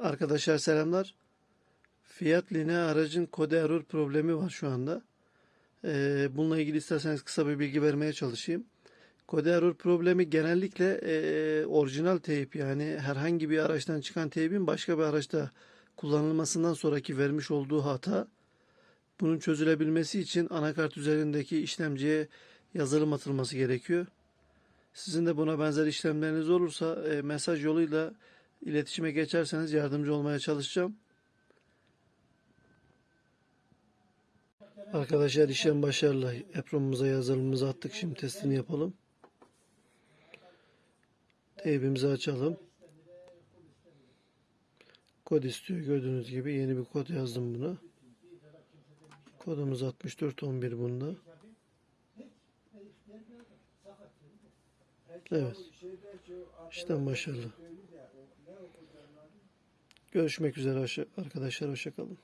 Arkadaşlar selamlar. Fiat Linea aracın kode error problemi var şu anda. Ee, bununla ilgili isterseniz kısa bir bilgi vermeye çalışayım. Kode error problemi genellikle e, orijinal teyp yani herhangi bir araçtan çıkan teybin başka bir araçta kullanılmasından sonraki vermiş olduğu hata. Bunun çözülebilmesi için anakart üzerindeki işlemciye yazılım atılması gerekiyor. Sizin de buna benzer işlemleriniz olursa e, mesaj yoluyla iletişime geçerseniz yardımcı olmaya çalışacağım. Arkadaşlar işlem başarılı. EPROM'umuza yazılımımızı attık. Şimdi testini yapalım. Teybimizi açalım. Kod istiyor. Gördüğünüz gibi yeni bir kod yazdım buna. Kodumuz 6411 bunda. Evet. İşlem başarılı. Görüşmek üzere arkadaşlar. Hoşçakalın.